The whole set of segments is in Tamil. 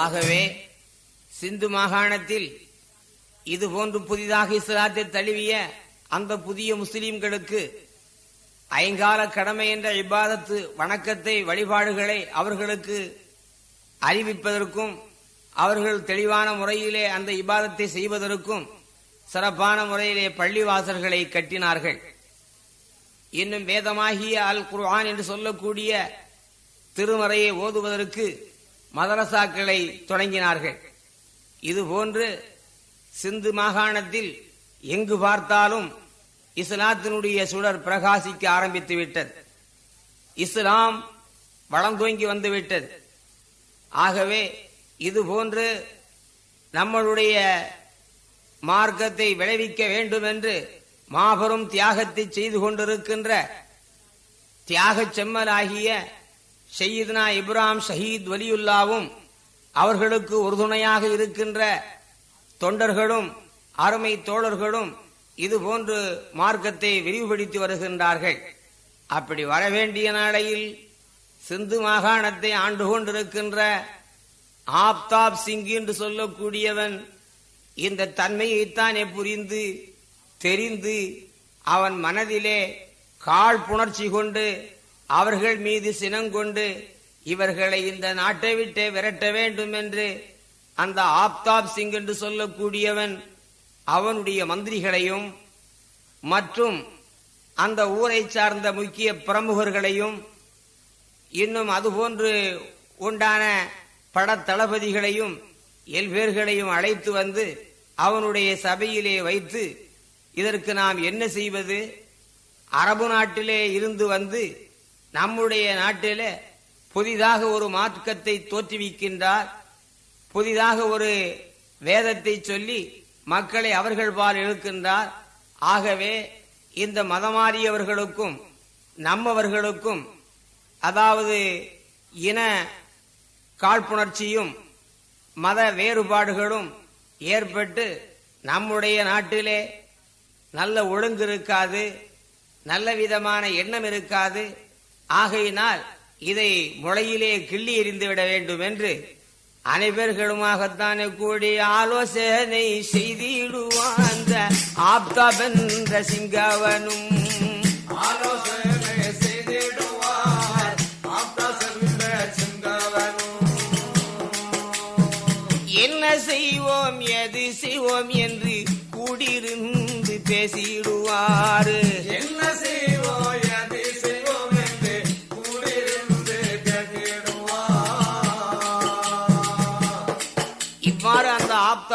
ஆகவே சிந்து மாகாணத்தில் இது போன்று புதிதாக இஸ்லாத்தை தழுவிய அந்த புதிய முஸ்லிம்களுக்கு ஐங்கால கடமை என்ற இபாதத்து வணக்கத்தை வழிபாடுகளை அவர்களுக்கு அறிவிப்பதற்கும் அவர்கள் தெளிவான முறையிலே அந்த இபாதத்தை செய்வதற்கும் சிறப்பான முறையிலே பள்ளிவாசல்களை கட்டினார்கள். இன்னும் வேதமாகிய அல் குர்ஆன் என்று சொல்லக்கூடிய திருமறையை ஓதுவதற்கு மதரசாக்களை தொடங்கினார்கள். இதுபோன்று சிந்து மாகாணத்தில் எங்கு பார்த்தாலும் இஸ்லாத்தினுடைய சுடர் பிரகாசிக்க ஆரம்பித்து விட்டது. இஸ்லாம் வளந்தோங்கி வந்துவிட்டது ஆகவே இதுபோன்று நம்மளுடைய மார்க்கத்தை விளைவிக்க வேண்டும் என்று மாபெரும் தியாகத்தை செய்து கொண்டிருக்கின்ற தியாகச் செம்மலாகிய செய்யதுனா இப்ராம் ஷஹீத் வலியுல்லாவும் அவர்களுக்கு உறுதுணையாக இருக்கின்ற தொண்டர்களும் அருமை தோழர்களும் இது போன்று மார்க்கத்தை விரிவுபடுத்தி வருகின்றார்கள். அப்படி வரவேண்டிய நாளையில் சிந்து மாகாணத்தை ஆண்டு கொண்டிருக்கின்ற ஆப்தாப் சிங் என்று சொல்லக்கூடியவன் இந்த தன்மையைத்தானே புரிந்து தெரிந்து அவன் மனதிலே காழ்ப்புணர்ச்சி கொண்டு அவர்கள் மீது சினங்கொண்டு இவர்களை இந்த நாட்டை விட்டே விரட்ட வேண்டும் என்று அந்த ஆப்தாப் சிங் என்று சொல்லக்கூடியவன் அவனுடைய மந்திரிகளையும் மற்றும் அந்த ஊரை சார்ந்த முக்கிய பிரமுகர்களையும் இன்னும் அதுபோன்று உண்டான படத்தளபதிகளையும் எல்பேர்களையும் அழைத்து வந்து அவனுடைய சபையிலே வைத்து இதற்கு நாம் என்ன செய்வது? அரபு நாட்டிலே இருந்து வந்து நம்முடைய நாட்டில் புதிதாக ஒரு மார்க்கத்தை தோற்றுவிக்கின்றார். புதிதாக ஒரு வேதத்தை சொல்லி மக்களை அவர்கள் பால் இழுக்கின்றார். ஆகவே இந்த மதமாறியவர்களுக்கும் நம்மவர்களுக்கும் அதாவது இன காழ்ப்புணர்ச்சியும் மத வேறுபாடுகளும் ஏற்பட்டு நம்முடைய நாட்டிலே நல்ல ஒழுங்கு இருக்காது நல்ல விதமான எண்ணம் இருக்காது. ஆகையினால் இதை முளையிலே கிள்ளி எறிந்து விட வேண்டும் என்று அனைவர்களுமாகத்தானே கூடி ஆலோசனை செய்திடுவான் அந்த ஆப்தாபென்ற சிங்கவனும். ஆலோசனை செய்திடுவார் என்ன செய்வோம் எது செய்வோம் என்று கூடியிருந்து பேசிடுவாரு. என்ன செய்வோம்?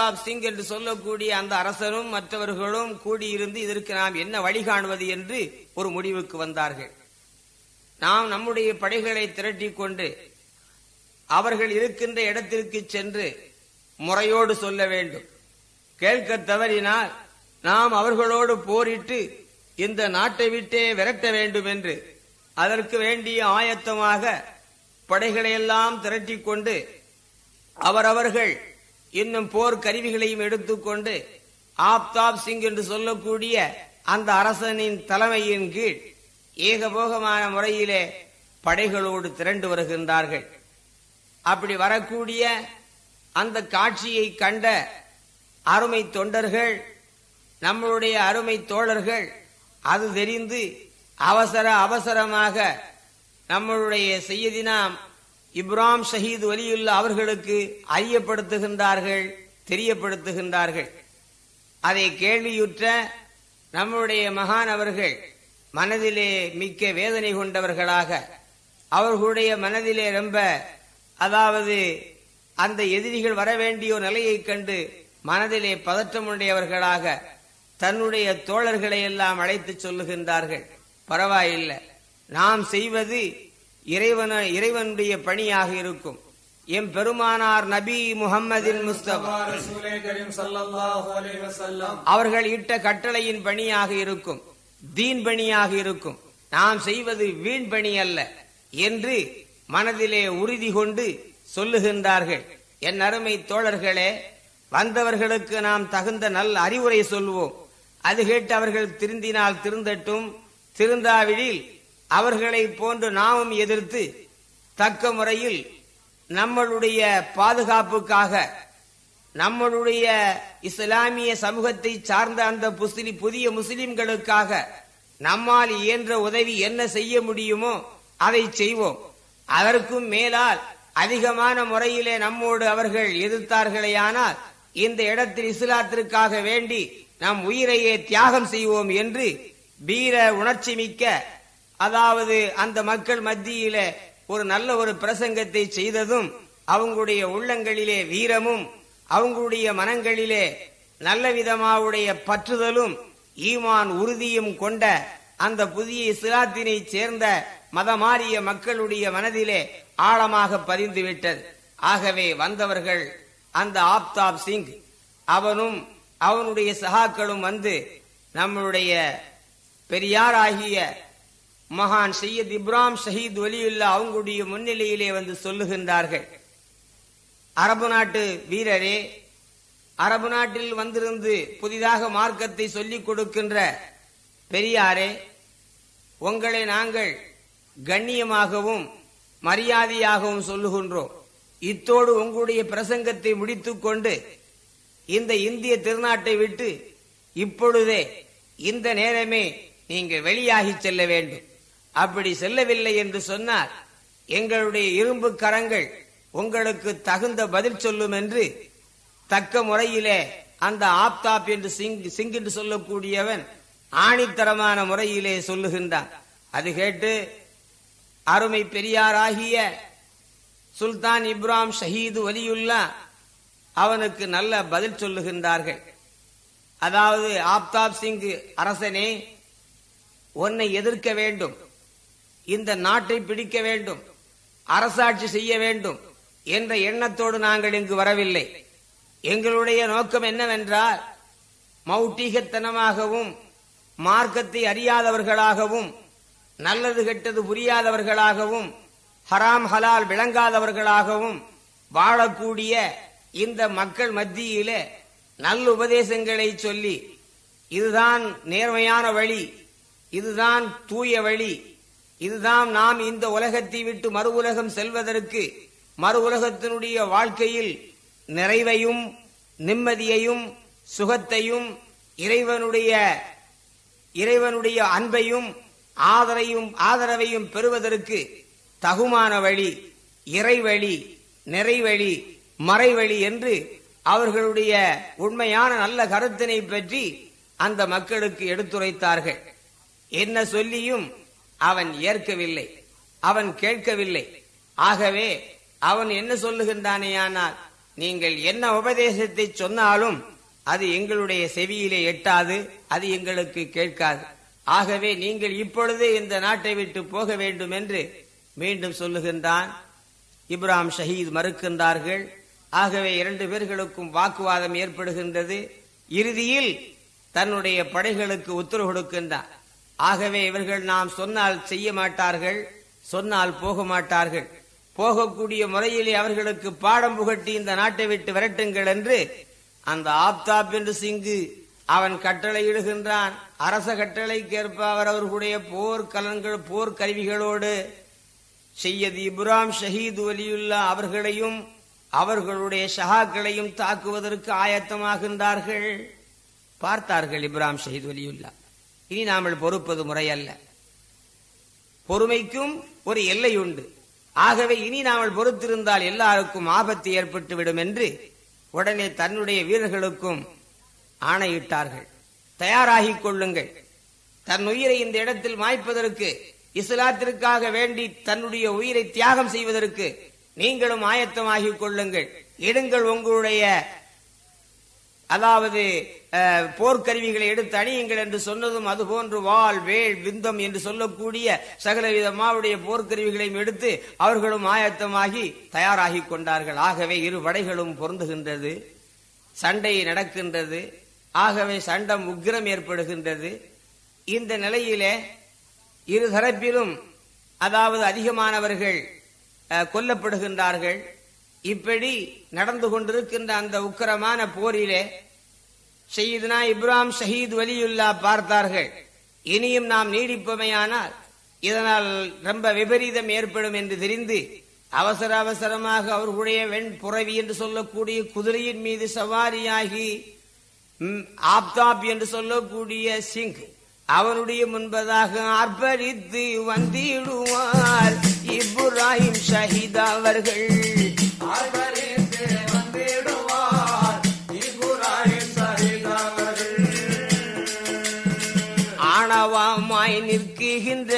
பிரதாப் சிங் என்று சொல்லக்கூடிய அந்த அரசரும் மற்றவர்களும் கூடியிருந்து இதற்கு நாம் என்ன வழிகாணுவது என்று ஒரு முடிவுக்கு வந்தார்கள். நாம் நம்முடைய படைகளை திரட்டி கொண்டு அவர்கள் இருக்கின்ற இடத்திற்கு சென்று முறையோடு சொல்ல வேண்டும். கேட்க தவறினால் நாம் அவர்களோடு போரிட்டு இந்த நாட்டை விட்டே விரட்ட வேண்டும் என்று அதற்கு வேண்டிய ஆயத்தமாக படைகளையெல்லாம் திரட்டிக்கொண்டு திரட்டிக் கொண்டு அவரவர்கள் இன்னும் போர் கருவிகளையும் எடுத்துக்கொண்டு ஆப்தாப் சிங் என்று சொல்லக்கூடிய அந்த அரசனின் தலைமையின் கீழ் ஏகபோகமான முறையிலே படைகளோடு திரண்டு வருகின்றார்கள். அப்படி வரக்கூடிய அந்த காட்சியை கண்ட அருமை தொண்டர்கள் நம்மளுடைய அருமை தோழர்கள் அது தெரிந்து அவசர அவசரமாக நம்மளுடைய செய்யதினாம் இப்ராம் ஷஹீத் வலியுள்ள அவர்களுக்கு அறியப்படுத்துகின்றார்கள் தெரியப்படுத்துகின்றார்கள். அதை கேள்வியுற்ற நம்முடைய மகான் அவர்கள் மனதிலே மிக்க வேதனை கொண்டவர்களாக அவர்களுடைய மனதிலே ரொம்ப அதாவது அந்த எதிரிகள் வர வேண்டிய ஒரு நிலையைக் கண்டு மனதிலே பதற்றமுடையவர்களாக தன்னுடைய தோழர்களை எல்லாம் அழைத்து சொல்லுகின்றார்கள். பரவாயில்லை. நாம் செய்வது இறைவன இறைவனுடைய பணியாக இருக்கும். எம் பெருமானார் நபி முகமதின் முஸ்தபா. அவர்கள் இட்ட கட்டளையின் பணியாக இருக்கும். தீன் பணியாக இருக்கும். நாம் செய்வது வீண் பணி அல்ல என்று மனதிலே உறுதி கொண்டு சொல்லுகின்றார்கள். என் அருமை தோழர்களே வந்தவர்களுக்கு நாம் தகுந்த நல் அறிவுரை சொல்வோம். அது கேட்டு அவர்கள் திருந்தினால் திருந்தட்டும். திருந்தாவிடில் அவர்களை போன்று நாமும் எதிர்த்து தக்க முறையில் நம்மளுடைய பாதுகாப்புக்காக நம்மளுடைய இஸ்லாமிய சமூகத்தை சார்ந்த அந்த புஸ்லி புதிய முஸ்லிம்களுக்காக நம்மால் இயன்ற உதவி என்ன செய்ய முடியுமோ அதை செய்வோம். அதற்கும் மேலால் அதிகமான முறையிலே நம்மோடு அவர்கள் எதிர்த்தார்களேயானால் இந்த இடத்தில் இஸ்லாத்திற்காக வேண்டி நம் உயிரையே தியாகம் செய்வோம் என்று வீர உணர்ச்சி மிக்க அதாவது அந்த மக்கள் மத்தியில ஒரு நல்ல ஒரு பிரசங்கத்தை செய்ததும் அவங்களுடைய உள்ளங்களிலே வீரமும் அவங்களுடைய மனங்களிலே நல்ல விதமாவுடைய பற்றுதலும் ஈமான் உறுதியும் கொண்ட அந்த புதிய இஸ்லாத்தினை சேர்ந்த மதமாறிய மக்களுடைய மனதிலே ஆழமாக பதிந்துவிட்டது. ஆகவே வந்தவர்கள் அந்த ஆப்தாப் சிங் அவனும் அவனுடைய சகாக்களும் வந்து நம்மளுடைய பெரியாராகிய மகான் சையத் இப்ராம் ஷஹீத் ஒலியுல்லா அவங்களுடைய முன்னிலையிலே வந்து சொல்லுகின்றார்கள். அரபு நாட்டு வீரரே அரபு நாட்டில் வந்திருந்து புதிதாக மார்க்கத்தை சொல்லிக் கொடுக்கின்ற பெரியாரே உங்களை நாங்கள் கண்ணியமாகவும் மரியாதையாகவும் சொல்லுகின்றோம். இத்தோடு உங்களுடைய பிரசங்கத்தை முடித்துக்கொண்டு இந்த இந்திய திருநாட்டை விட்டு இப்பொழுதே இந்த நேரமே நீங்கள் வெளியாகி செல்ல வேண்டும். அப்படி செல்லவில்லை என்று சொன்னால் எங்களுடைய இரும்பு கரங்கள் உங்களுக்கு தகுந்த பதில் சொல்லும் என்று தக்க முறையிலே அந்த ஆப்தாப் என்று சிங் சிங் என்று சொல்லக்கூடியவன் ஆணித்தரமான முறையிலே சொல்லுகின்றான். அது கேட்டு அருமை பெரியாராகிய சுல்தான் இப்ராம் ஷஹீது வலியுல்லா அவனுக்கு நல்ல பதில் சொல்லுகின்றார்கள். அதாவது ஆப்தாப் சிங் அரசனே உன்னை எதிர்க்க வேண்டும். இந்த நாட்டை பிடிக்க வேண்டும் அரசாட்சி செய்ய வேண்டும் என்ற எண்ணத்தோடு நாங்கள் இங்கு வரவில்லை. எங்களுடைய நோக்கம் என்னவென்றால் மௌட்டிகத்தனமாகவும் மார்க்கத்தை அறியாதவர்களாகவும் நல்லது கெட்டது புரியாதவர்களாகவும் ஹராம் ஹலால் விளங்காதவர்களாகவும் வாழக்கூடிய இந்த மக்கள் மத்தியிலே நல்ல உபதேசங்களை சொல்லி இதுதான் நேர்மையான வழி இதுதான் தூய வழி இதுதான் நாம் இந்த உலகத்தை விட்டு மறு உலகம் செல்வதற்கு மறு உலகத்தினுடைய வாழ்க்கையில் நிறைவையும் நிம்மதியையும் சுகத்தையும் இறைவனுடைய இறைவனுடைய அன்பையும் ஆதரையும் ஆதரவையும் பெறுவதற்கு தகுமான வழி இறைவழி நிறைவழி மறைவழி என்று அவர்களுடைய உண்மையான நல்ல கருத்தினை பற்றி அந்த மக்களுக்கு எடுத்துரைத்தார்கள். என்ன சொல்லியும் அவன் ஏற்கவில்லை. அவன் கேட்கவில்லை. ஆகவே அவன் என்ன சொல்லுகின்றானேயானால் நீங்கள் என்ன உபதேசத்தை சொன்னாலும் அது எங்களுடைய செவியிலே எட்டாது அது எங்களுக்கு கேட்காது. ஆகவே நீங்கள் இப்பொழுதே இந்த நாட்டை விட்டு போக வேண்டும் என்று மீண்டும் சொல்லுகின்றான். இப்ராம் ஷஹீத் மறுக்கின்றார்கள். ஆகவே இரண்டு பேர்களுக்கும் வாக்குவாதம் ஏற்படுகின்றது. இறுதியில் தன்னுடைய படைகளுக்கு உத்தரவு கொடுக்கின்றான். ஆகவே இவர்கள் நாம் சொன்னால் செய்ய மாட்டார்கள் சொன்னால் போக மாட்டார்கள். போகக்கூடிய முறையிலே அவர்களுக்கு பாடம் புகட்டி இந்த நாட்டை விட்டு விரட்டுங்கள் என்று அந்த ஆப்தாப் என்று சிங்கு அவன் கட்டளையிடுகின்றான். அரச கட்டளைக்கேற்ப அவர் அவர்களுடைய போர் கலன்கள் கருவிகளோடு செய்யது இப்ராம் ஷஹீது வலியுல்லா அவர்களையும் அவர்களுடைய ஷஹாக்களையும் தாக்குவதற்கு ஆயத்தமாகின்றார்கள். பார்த்தார்கள் இப்ராம் ஷஹீத் வலியுல்லா. இனி நாமல் பொறுப்பது முறையல்ல. பொறுமைக்கும் ஒரு எல்லை உண்டு. ஆகவே இனி நாமல் பொறுத்திருந்தால் எல்லாருக்கும் ஆபத்து ஏற்பட்டுவிடும் என்று உடனே தன்னுடைய வீரர்களுக்கும் ஆணையிட்டார்கள். தயாராகிக் கொள்ளுங்கள். தன் உயிரை இந்த இடத்தில் மாய்ப்பதற்கு இஸ்லாத்திற்காக வேண்டி தன்னுடைய உயிரை தியாகம் செய்வதற்கு நீங்களும் ஆயத்தமாகிக் கொள்ளுங்கள். எடுங்கள் உங்களுடைய அதாவது போர்க்கருவிகளை எடுத்து அணியுங்கள் என்று சொன்னதும் அதுபோன்று வாள் வேல் விந்தம் என்று சொல்லக்கூடிய சகலவித மாவுடைய போர்க்கருவிகளையும் எடுத்து அவர்களும் ஆயத்தமாகி தயாராகி கொண்டார்கள். ஆகவே இரு படைகளும் பொருந்துகின்றது சண்டை நடக்கின்றது ஆகவே சண்டம் உக்கிரம் ஏற்படுகின்றது. இந்த நிலையிலே இரு தரப்பிலும் அதாவது அதிகமானவர்கள் கொல்லப்படுகின்றார்கள். இப்படி நடந்து கொண்டிருக்கின்ற அந்த உக்கிரமான போரிலே ஷஹீதுனா இப்ராம் ஷஹீத் வலியுல்லா பார்த்தார்கள். இனியும் நாம் நீடிப்பமையானால் இதனால் ரொம்ப விபரீதம் ஏற்படும் என்று தெரிந்து அவசர அவசரமாக அவர்களுடைய வெண்புறவி என்று சொல்லக்கூடிய குதிரையின் மீது சவாரியாகி ஆப்தாப் என்று சொல்லக்கூடிய சிங் அவனுடைய முன்பதாக அர்ப்பரித்து வந்திடுவார். இப்ராஹிம் ஷஹீத் அவர்கள். ஆணவமாய் நிற்கின்ற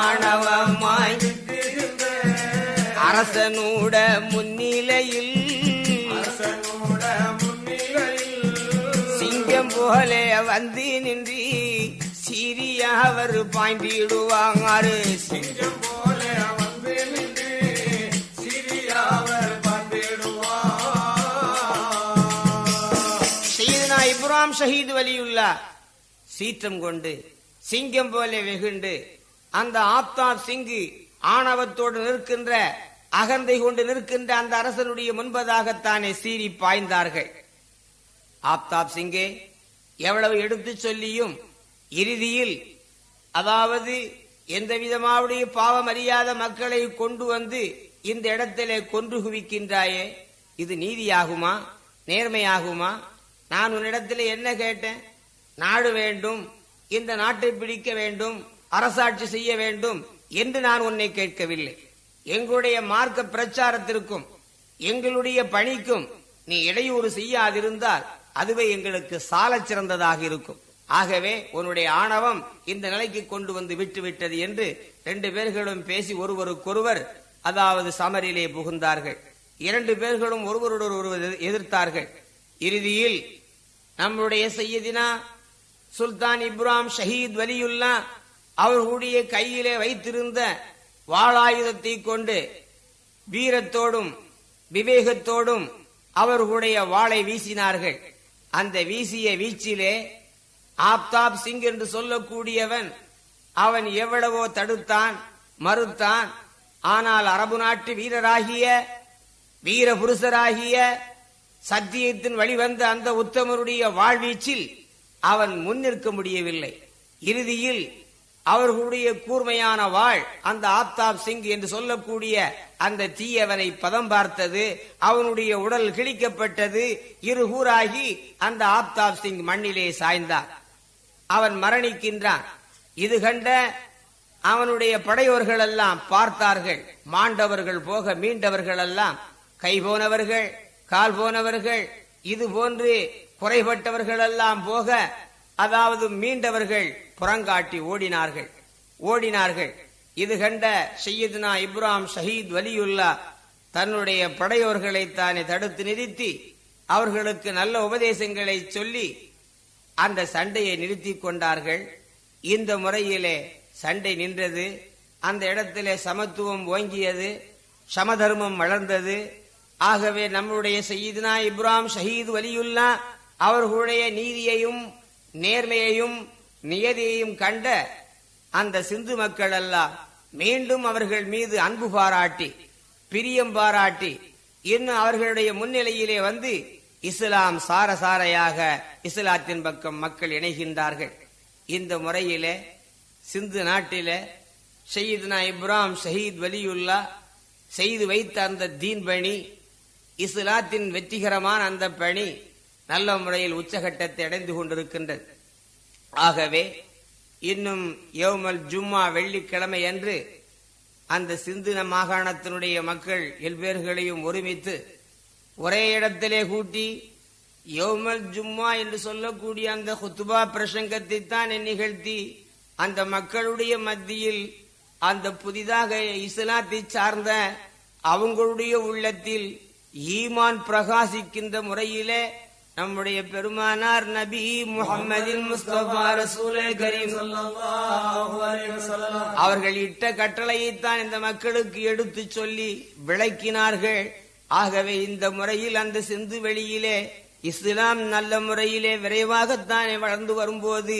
ஆணவமாய் அரசனூட முன்னிலையில் அரசனோட முன்னிலையில் சிங்கம் போலே வந்து நின்றி சிறிய அவர் பாய்ந்திடுவாங்காரு சிங்கம் போல வந்து நின்று இப்ராம் ஷஹீத் வலியுல்லா சீற்றம் கொண்டு சிங்கம் போல வெகுண்டு. அந்த ஆப்தாப் சிங்கு ஆணவத்தோடு நிற்கின்ற அகந்தை கொண்டு நிற்கின்ற அந்த அரசனுடைய முன்பதாகத்தானே சீறி பாய்ந்தார்கள். ஆப்தாப் சிங்கே எவ்வளவு எடுத்து சொல்லியும் இறுதியில் அதாவது எந்த விதமாவுடைய பாவம் அறியாத மக்களை கொண்டு வந்து இந்த இடத்திலே கொன்று குவிக்கின்றாயே? இது நீதியாகுமா? நேர்மையாகுமா? நான் உன்னிடத்தில் என்ன கேட்டேன்? நாடு வேண்டும் இந்த நாட்டை பிடிக்க வேண்டும் அரசாட்சி செய்ய வேண்டும் என்று நான் உன்னை கேட்கவில்லை. எங்களுடைய மார்க்க பிரச்சாரத்திற்கும் எங்களுடைய பணிக்கும் நீ இடையூறு செய்யாதிருந்தால் அதுவே எங்களுக்கு சால சிறந்ததாக இருக்கும். ஆகவே உன்னுடைய ஆணவம் இந்த நிலைக்கு கொண்டு வந்து விட்டு விட்டது என்று ரெண்டு பேர்களும் பேசி ஒருவருக்கொருவர் அதாவது சமரிலே புகுந்தார்கள். இரண்டு பேர்களும் ஒருவருடன் ஒருவர் எதிர்த்தார்கள். இறுதியில் நம்முடைய செய்யதினா சுல்தான் இப்ராம் ஷஹீத் வலியுல்லா அவர்களுடைய கையிலே வைத்திருந்த வாளாயுதத்தை கொண்டு வீரத்தோடும் விவேகத்தோடும் அவர்களுடைய வாளை வீசினார்கள். அந்த வீசிய வீச்சிலே ஆப்தாப் சிங் என்று சொல்லக்கூடியவன் அவன் எவ்வளவோ தடுத்தான் மறுத்தான். ஆனால் அரபு நாட்டு வீரராகிய வீர புருஷராகிய சத்தியத்தின் வழிவந்த அந்த உத்தமருடைய வாழ்வீச்சில் அவன் முன்னிற்க முடியவில்லை. இறுதியில் அவர்களுடைய கூர்மையான வாழ் அந்த ஆப்தாப் சிங் என்று சொல்லக்கூடிய அந்த தீயவனை பதம் பார்த்தது அவனுடைய உடல் கிழிக்கப்பட்டது இருகூறாகி அந்த ஆப்தாப் சிங் மண்ணிலே சாய்ந்தான். அவன் மரணிக்கின்றான். இது கண்ட அவனுடைய படையோர்கள் எல்லாம் பார்த்தார்கள். மாண்டவர்கள் போக மீண்டவர்கள் எல்லாம் கை போனவர்கள் கால் போனவர்கள் இது போன்று குறைபட்டவர்களெல்லாம் போக அதாவது மீண்டவர்கள் புறங்காட்டி ஓடினார்கள். ஓடினார்கள். இது கண்ட சையதுனா இப்ராம் ஷஹீத் வலியுல்லா தன்னுடைய படையோர்களை தானே தடுத்து நிறுத்தி அவர்களுக்கு நல்ல உபதேசங்களை சொல்லி அந்த சண்டையை நிறுத்தி கொண்டார்கள். இந்த முறையிலே சண்டை நின்றது. அந்த இடத்திலே சமத்துவம் ஓங்கியது. சமதர்மம் வளர்ந்தது. ஆகவே நம்முடைய செய்தினா இப்ராம் ஷஹீத் வலியுல்லா அவர்களுடைய நீதியையும் நேர்மையையும் நியதியையும் கண்ட அந்த சிந்து மக்கள் எல்லாம் மீண்டும் அவர்கள் மீது அன்பு பாராட்டி பிரியம் பாராட்டி இன்னும் அவர்களுடைய முன்னிலையிலே வந்து இஸ்லாம் சாரசாரையாக இஸ்லாத்தின் பக்கம் மக்கள் இணைகின்றார்கள். இந்த முறையிலே சிந்து நாட்டிலே ஷஹீத்னா இப்ராம் ஷஹீத் வலியுல்லா செய்து வைத்த அந்த தீன் பணி இஸ்லாத்தின் வெற்றிகரமான அந்த பணி நல்ல முறையில் உச்சகட்டத்தை அடைந்து கொண்டிருக்கின்றது. ஆகவே இன்னும் யோமல் ஜும்மா வெள்ளிக்கிழமை அன்று அந்த சிந்துன மாகாணத்தினுடைய மக்கள் எல்பேர்களையும் ஒருமித்து ஒரே இடத்திலே கூட்டி யோமல் ஜும்மா என்று சொல்லக்கூடிய அந்த ஹுத்துபா பிரசங்கத்தை தான் நிகழ்த்தி அந்த மக்களுடைய மத்தியில் அந்த புதிதாக இஸ்லாத்தை சார்ந்த அவங்களுடைய உள்ளத்தில் ஈமான் பிரகாசிக்கின்ற முறையிலே நம்முடைய பெருமானார் நபி முஹம்மதின் முஸ்தபா ரசூலே கரீம். அவர்கள் இட்ட கட்டளையைத்தான் இந்த மக்களுக்கு எடுத்து சொல்லி விளக்கினார்கள். ஆகவே இந்த முறையில் அந்த சிந்து வெளியிலே இஸ்லாம் நல்ல முறையிலே விரைவாகத்தானே வளர்ந்து வரும்போது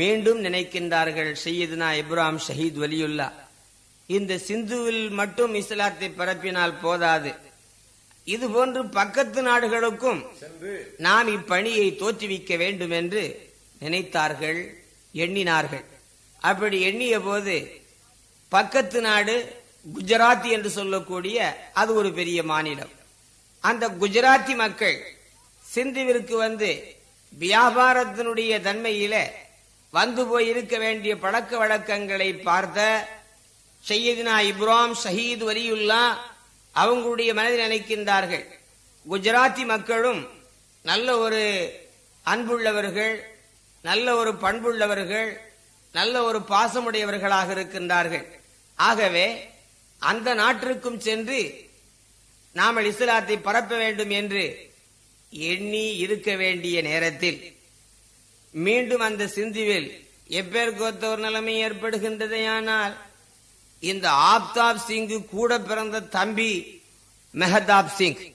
மீண்டும் நினைக்கின்றார்கள் சையதுனா இப்ராம் ஷஹீத் வலியுல்லா. இந்த சிந்துவில் மட்டும் இஸ்லாத்தை பரப்பினால் போதாது. இது போன்று பக்கத்து நாடுகளுக்கும் நாம் இப்பணியை தோற்றுவிக்க வேண்டும் என்று நினைத்தார்கள் எண்ணினார்கள். அப்படி எண்ணிய போது பக்கத்து நாடு குஜராத்தி என்று சொல்லக்கூடிய அது ஒரு பெரிய மாநிலம். அந்த குஜராத்தி மக்கள் சிந்துவிற்கு வந்து வியாபாரத்தினுடைய தன்மையில வந்து போய் இருக்க வேண்டிய பழக்க வழக்கங்களை பார்த்த சையதினா இப்ராம் ஷஹீத் வலியுல்லா அவங்களுடைய மனதில் நினைக்கின்றார்கள். குஜராத்தி மக்களும் நல்ல ஒரு அன்புள்ளவர்கள் நல்ல ஒரு பண்புள்ளவர்கள் நல்ல ஒரு பாசமுடையவர்களாக இருக்கின்றார்கள். ஆகவே அந்த நாட்டிற்கும் சென்று நாம் இஸ்லாத்தை பரப்ப வேண்டும் என்று எண்ணி இருக்க வேண்டிய நேரத்தில் மீண்டும் அந்த சிந்துவில் எப்பேற்கொத்த ஒரு நிலைமை ஏற்படுகின்றதையானால் இந்த ஆப்தாப் சிங்கு கூட பிறந்த தம்பி மெஹதாப் சிங்.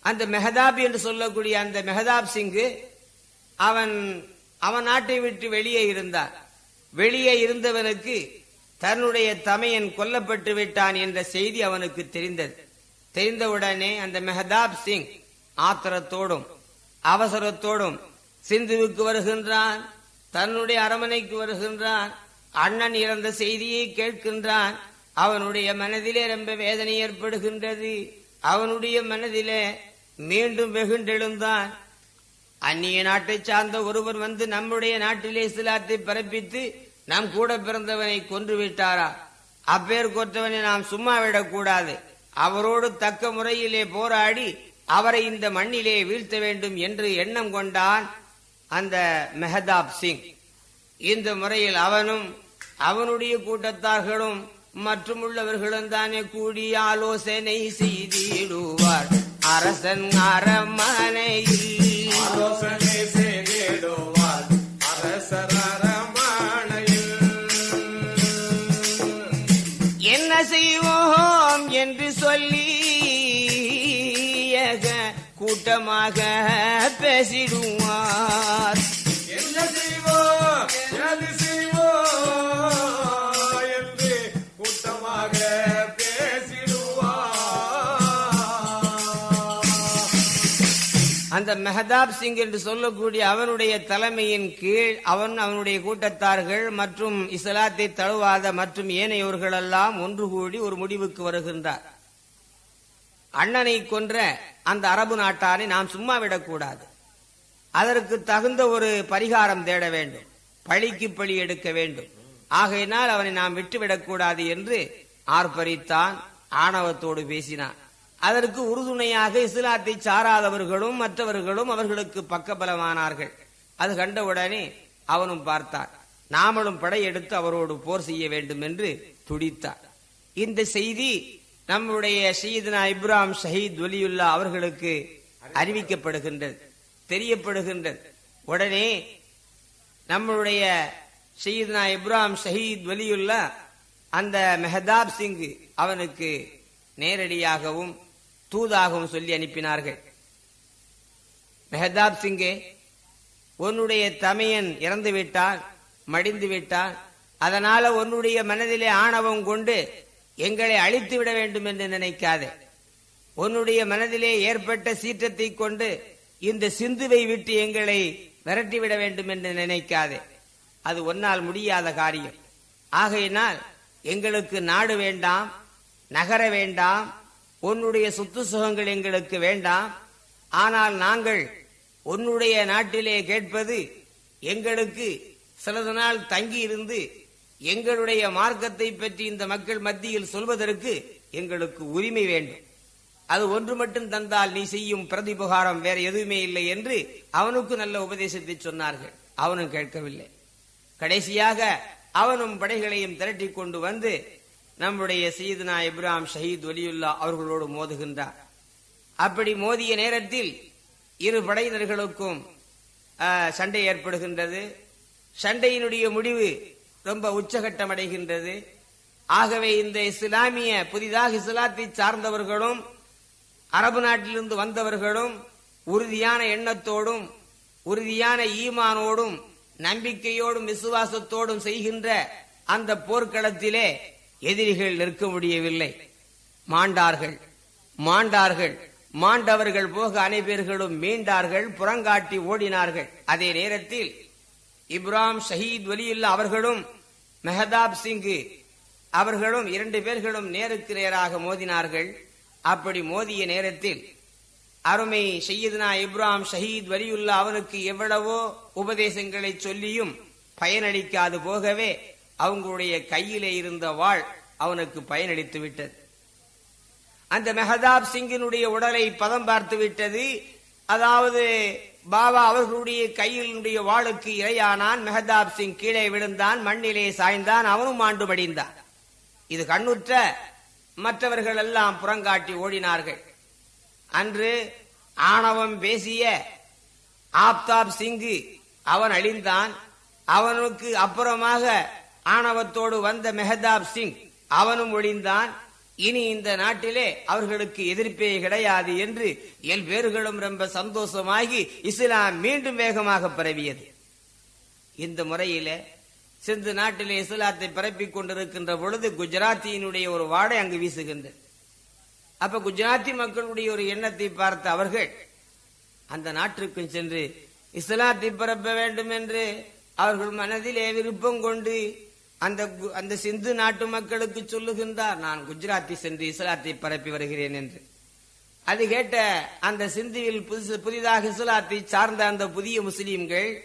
அந்த மெஹதாப் என்று சொல்லக்கூடிய அந்த மெஹதாப் சிங்கு அவன் அவன் நாட்டை விட்டு வெளியே இருந்தான். வெளியே இருந்தவனுக்கு தன்னுடைய தமையன் கொல்லப்பட்டு விட்டான் என்ற செய்தி அவனுக்கு தெரிந்தது. தெரிந்தவுடனே அந்த மெஹதாப் சிங் ஆத்திரத்தோடும் அவசரத்தோடும் சிந்துவுக்கு வருகின்றான் தன்னுடைய அரமனைக்கு வருகின்றான் அண்ணன் இறந்த செய்தியை கேட்கின்றான். அவனுடைய மனதிலே ரொம்ப வேதனை ஏற்படுகின்றது. அவனுடைய மனதிலே மீண்டும் வெகுண்டெழுந்தான். அந்நிய நாட்டை சார்ந்த ஒருவர் வந்து நம்முடைய நாட்டிலே இஸ்லாத்தை பிறப்பித்து நம் கூட பிறந்தவனை கொன்று விட்டாரா அப்பேர் கொற்றவனை நாம் சும்மா விடக்கூடாது. அவரோடு தக்க முறையிலே போராடி அவரை இந்த மண்ணிலே வீழ்த்த வேண்டும் என்று எண்ணம் கொண்டான் அந்த மெஹதாப் சிங். இந்த முறையில் அவனும் அவனுடைய கூட்டத்தார்களும் மற்றும் உள்ளவர்களும் தானே கூடி ஆலோசனை செய்திடுவார். அரசன் அரமனையில் ஆலோசனை செய்திடுவார். அரசர் அரமனையில். என்ன செய்வோம் என்று சொல்லி கூட்டமாக பேசிடுவார். அந்த மெஹதாப் சிங் என்று சொல்லக்கூடிய அவனுடைய தலைமையின் கீழ் அவன் அவனுடைய கூட்டத்தார்கள் மற்றும் இஸ்லாத்தை தழுவாத மற்றும் ஏனையோர்கள் எல்லாம் ஒன்று கூடி ஒரு முடிவுக்கு வருகின்றார். அண்ணனை கொன்ற அந்த அரபு நாட்டாரை நாம் சும்மா விடக்கூடாது. அதற்கு தகுந்த ஒரு பரிகாரம் தேட வேண்டும். பழிக்கு பழி எடுக்க வேண்டும். ஆகையினால் அவனை நாம் விட்டுவிடக்கூடாது என்று ஆர்ப்பரித்தான் ஆணவத்தோடு பேசினான். அதற்கு உறுதுணையாக இஸ்லாத்தை சாராதவர்களும் மற்றவர்களும் அவர்களுக்கு பக்கபலமானார்கள். அது கண்டவுடனே அவனும் பார்த்தான். நாமளும் படையெடுத்து அவரோடு போர் செய்ய வேண்டும் என்று துடித்தார். இந்த செய்தி நம்முடைய ஷீத்னா இப்ராம் ஷஹீத் ஒலியுல்லா அவர்களுக்கு அறிவிக்கப்படுகின்றது தெரியப்படுகின்றது. உடனே நம்மளுடைய ஷஹீத்னா இப்ராம் ஷஹீத் ஒலியுல்லா அந்த மெஹதாப் சிங் அவனுக்கு நேரடியாகவும் தூதாகவும் சொல்லி அனுப்பினார்கள். மெஹதாப் சிங்கே உன்னுடைய தமையன் இறந்து விட்டான் மடிந்து விட்டான். அதனால உன்னுடைய மனதிலே ஆணவம் கொண்டு எங்களை அழித்து விட வேண்டும் என்று நினைக்காதே. உன்னுடைய மனதிலே ஏற்பட்ட சீற்றத்தை கொண்டு இந்த சிந்துவை விட்டு எங்களை விரட்டிவிட வேண்டும் என்று நினைக்காதே. அது ஒன்னால் முடியாத காரியம். ஆகையினால் எங்களுக்கு நாடு வேண்டாம் நகர வேண்டாம் உன்னுடைய சொத்து சுகங்கள் எங்களுக்கு வேண்டாம். ஆனால் நாங்கள் உன்னுடைய நாட்டிலே கேட்பது எங்களுக்கு சிலது நாள் தங்கி இருந்து எங்களுடைய மார்க்கத்தை பற்றி இந்த மக்கள் மத்தியில் சொல்வதற்கு எங்களுக்கு உரிமை வேண்டும். அது ஒன்று மட்டும் தந்தால் நீ செய்யும் பிரதிபகாரம் வேற எதுவுமே இல்லை என்று அவனுக்கு நல்ல உபதேசத்தை சொன்னார்கள். அவனும் கேட்கவில்லை. கடைசியாக அவனும் படைகளையும் திரட்டி கொண்டு வந்து நம்முடைய சீதனா இப்ராம் ஷஹீத் ஒலியுல்லா அவர்களோடு மோதுகின்றார். அப்படி மோதிய நேரத்தில் இரு படையினர்களுக்கும் சண்டை ஏற்படுகின்றது. சண்டையினுடைய முடிவு ரொம்ப உச்சகட்டம் அடைகின்றது ஆகவே இந்த இஸ்லாமிய புதிதாக இஸ்லாத்தை சார்ந்தவர்களும் அரபு நாட்டிலிருந்து வந்தவர்களும் உறுதியான எண்ணத்தோடும் உறுதியான ஈமானோடும் நம்பிக்கையோடும் விசுவாசத்தோடும் செய்கின்ற அந்த போர்க்களத்திலே எதிரிகள் நிற்க முடியவில்லை. மாண்டார்கள் மாண்டார்கள் மாண்டவர்கள் போக அனைவர்களும் மீண்டார்கள் புறங்காட்டி ஓடினார்கள். அதே நேரத்தில் இப்ராம் ஷஹீத் வலியுல்லா அவர்களும் மெஹதாப் சிங்கு அவர்களும் இரண்டு பேர்களும் நேருக்கு நேராக மோதினார்கள். அப்படி மோதிய நேரத்தில் அருமை செய்யதுனா இப்ராம் ஷஹீத் வலியுல்லா அவனுக்கு எவ்வளவோ உபதேசங்களை சொல்லியும் பயனளிக்காது போகவே அவங்களுடைய கையிலே இருந்த வாள் அவனுக்கு பயனளித்து விட்டது. அந்த மெஹதாப் சிங்கினுடைய உடலை பதம் பார்த்து விட்டது. அதாவது பாபா அவர்களுடைய கையினுடைய வாளுக்கு இரையானான். மெஹதாப் சிங் கீழே விழுந்தான் மண்ணிலே சாய்ந்தான் அவனும் ஆண்டு மடிந்தான் இது கண்ணுற்ற மற்றவர்கள் எல்லாம் புறங்காட்டி ஓடினார்கள். அன்று ஆணவம் பேசிய ஆப்தாப் சிங்கு அவன் அழிந்தான். அவனுக்கு அப்புறமாக ஆணவத்தோடு வந்த மெஹதாப் சிங் அவனும் ஒழிந்தான் இனி இந்த நாட்டிலே அவர்களுக்கு எதிர்ப்பே கிடையாது என்று எல் ரொம்ப சந்தோஷமாகி இஸ்லாம் மீண்டும் வேகமாக பரவியது. இந்த முறையிலே சிந்து நாட்டிலே இஸ்லாத்தை பரப்பிக் கொண்டிருக்கின்ற பொழுது குஜராத்தியினுடைய ஒரு வாடை அங்கு வீசுகின்றது. அப்ப குஜராத்தி மக்களுடைய ஒரு எண்ணத்தை பார்த்த அவர்கள் அந்த நாட்டிற்கும் சென்று இஸ்லாத்தை பரப்ப வேண்டும் என்று அவர்கள் மனதிலே விருப்பம் கொண்டு அந்த கு- அந்த சிந்து நாட்டு மக்களுக்கு சொல்லுகின்றார் நான் குஜராத்தி சென்று இஸ்லாத்தை பரப்பி வருகிறேன் என்று. அது கேட்ட அந்த சிந்துவில் புதுசு புதிதாக இஸ்லாத்தை சார்ந்த அந்த புதிய முஸ்லீம்கள்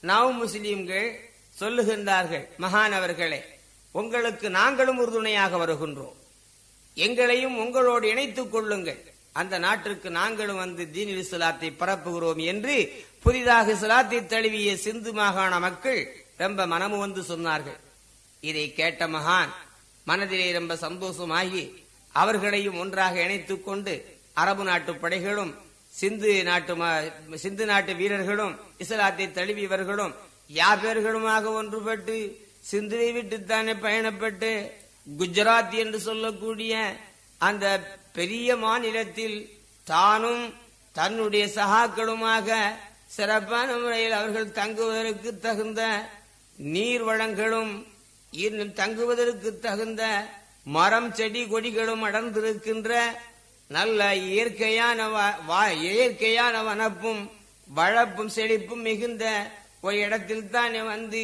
நவ முஸ்லீம்கள் சொல்லுகின்றார்கள் மகானவர்களே உங்களுக்கு நாங்களும் உறுதுணையாக வருகின்றோம். எங்களையும் உங்களோடு இணைத்துக் கொள்ளுங்கள். அந்த நாட்டிற்கு நாங்களும் வந்து தீனில் இஸ்லாத்தை பரப்புகிறோம் என்று புதிதாக இஸ்லாத்தை தழுவிய சிந்து மாகாண மக்கள் ரொம்ப மனமு வந்து சொன்னார்கள். இதை கேட்ட மகான் மனதிலே ரொம்ப சந்தோஷமாகி அவர்களையும் ஒன்றாக இணைத்துக் கொண்டு அரபு நாட்டு படைகளும் சிந்து நாட்டு ம- சிந்து நாட்டு வீரர்களும் இஸ்லாத்தை தழுவியவர்களும் யாபேர்களுமாக ஒன்றுபட்டு சிந்துவை விட்டுத்தானே பயணப்பட்டு குஜராத் என்று சொல்லக்கூடிய அந்த பெரிய மாநிலத்தில் தானும் தன்னுடைய சகாக்களுமாக சிறப்பான முறையில் அவர்கள் தங்குவதற்கு தகுந்த நீர் வளங்களும் தங்குவதற்கு தகுந்த மரம் செடி கொடிகளும் அடர்ந்திருக்கின்ற நல்ல இயற்கையான வ- வா- இயற்கையான வனப்பும் வளப்பும் செழிப்பும் மிகுந்த ஒரு இடத்தில் தானே வந்து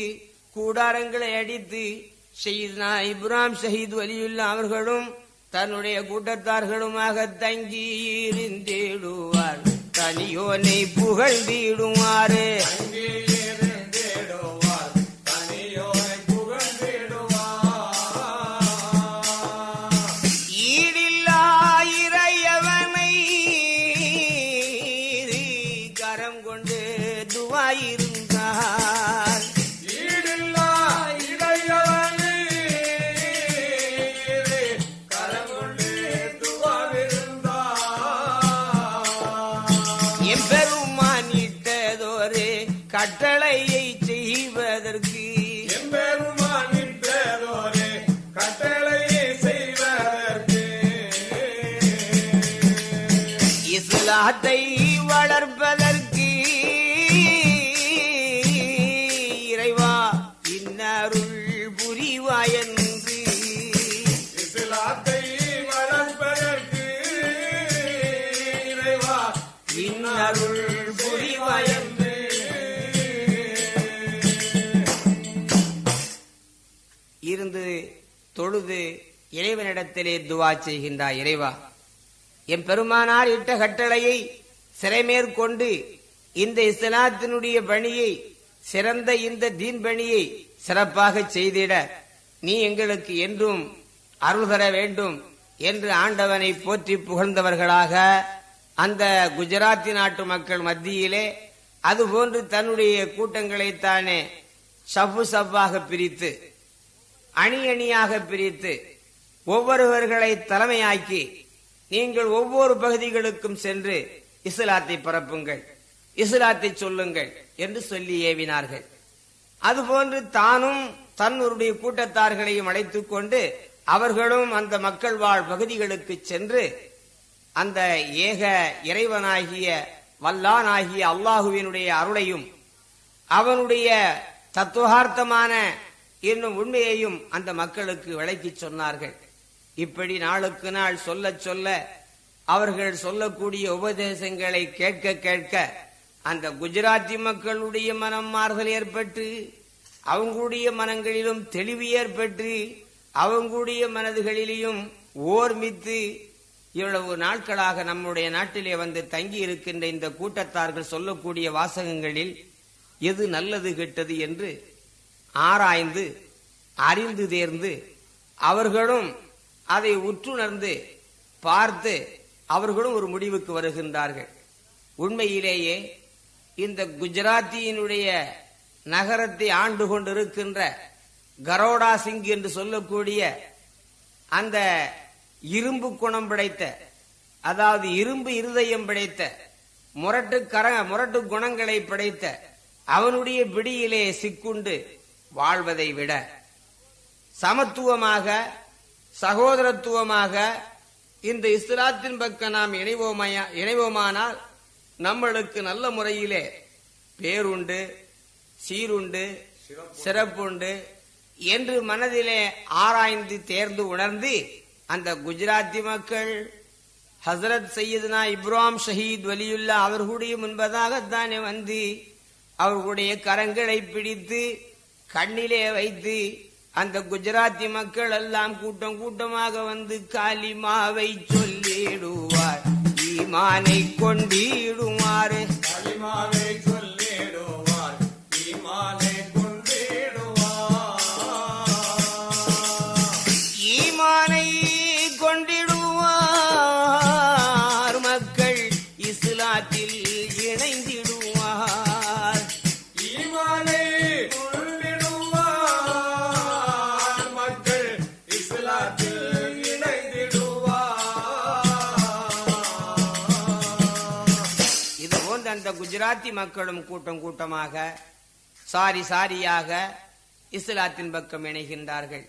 கூடாரங்களை அடித்து ஷஹீத்னா இப்ராஹிம் ஷஹீத் வலியுல்லா அவர்களும் தன்னுடைய கூட்டத்தார்களுமாக தங்கி இருந்திடுவார். தனியோனை புகழ்ந்திடுவாரு இஸ்லாத்தை வளர்ப்பதற்கு இறைவா இன்னருள் புரிவாயன்று இஸ்லாத்தை வளர்ப்பதற்கு இறைவா இன்னருள் புரிவாயன்று இருந்து தொழுது இறைவனிடத்திலே துவா செய்கின்றார் இறைவா. என் பெருமானார் இட்ட கட்டளையை சிறைமேற்கொண்டு இந்த இஸ்லாத்தினுடைய பணியை சிறந்த இந்த தீன் பணியை சிறப்பாக செய்திட நீ எங்களுக்கு என்றும் அருள் தர வேண்டும் என்று ஆண்டவனை போற்றி புகழ்ந்தவர்களாக அந்த குஜராத்தி நாட்டு மக்கள் மத்தியிலே அதுபோன்று தன்னுடைய கூட்டங்களைத்தானே சப்பு சப்பாக பிரித்து அணி அணியாக பிரித்து ஒவ்வொருவர்களை தலைமையாக்கி நீங்கள் ஒவ்வொரு பகுதிகளுக்கும் சென்று இஸ்லாத்தை பரப்புங்கள் இஸ்லாத்தை சொல்லுங்கள் என்று சொல்லி ஏவினார்கள். அதுபோன்று தானும் தன்னுடைய கூட்டத்தார்களையும் அழைத்துக் கொண்டு அவர்களும் அந்த மக்கள் வாழ் பகுதிகளுக்கு சென்று அந்த ஏக இறைவனாகிய வல்லானாகிய அல்லாஹுவினுடைய அருளையும் அவனுடைய தத்துவார்த்தமான என்னும் உண்மையையும் அந்த மக்களுக்கு விளக்கிச் சொன்னார்கள். இப்படி நாளுக்கு நாள் சொல்ல சொல்ல அவர்கள் சொல்லக்கூடிய உபதேசங்களை கேட்க கேட்க அந்த குஜராத்தி மக்களுடைய மனம் மாறுதல் ஏற்பட்டு அவங்களுடைய மனங்களிலும் தெளிவு ஏற்பட்டு அவங்களுடைய மனதுகளிலேயும் ஓர்மித்து இவ்வளவு நாட்களாக நம்முடைய நாட்டிலே வந்து தங்கி இருக்கின்ற இந்த கூட்டத்தார்கள் சொல்லக்கூடிய வாசகங்களில் எது நல்லது கெட்டது என்று ஆராய்ந்து அறிந்து தேர்ந்து அவர்களும் அதை உற்றுணர்ந்து பார்த்து அவர்களும் ஒரு முடிவுக்கு வருகின்றார்கள். உண்மையிலேயே இந்த குஜராத்தியினுடைய நகரத்தை ஆண்டு கொண்டிருக்கின்ற கரோடா சிங் என்று சொல்லக்கூடிய அந்த இரும்பு குணம் படைத்த அதாவது இரும்பு இருதயம் படைத்த முரட்டு கர முரட்டு குணங்களை படைத்த அவனுடைய பிடியிலே சிக்குண்டு வாழ்வதை விட சமத்துவமாக சகோதரத்துவமாக இந்த இஸ்லாத்தின் பக்கம் நாம் இணைவோமையா இணைவோமானால் நம்மளுக்கு நல்ல முறையிலே பேருண்டு சீருண்டு சிறப்புண்டு என்று மனதிலே ஆராய்ந்து தேர்ந்து உணர்ந்து அந்த குஜராத்தி மக்கள் ஹசரத் சையதுனா இப்ராம் ஷஹீத் வலியுல்லா அவர்களுடைய முன்பதாகத்தானே வந்து அவர்களுடைய கரங்களை பிடித்து கண்ணிலே வைத்து அந்த குஜராத்தி மக்கள் எல்லாம் கூட்டம் கூட்டமாக வந்து காலிமாவை சொல்லிடுவார். ஈமானை கொண்டிடுமாறு. காலிமாவை குஜராத்தி மக்களும் கூட்டம் கூட்டமாக சாரி சாரியாக இஸ்லாத்தின் பக்கம் இணைகின்றார்கள்.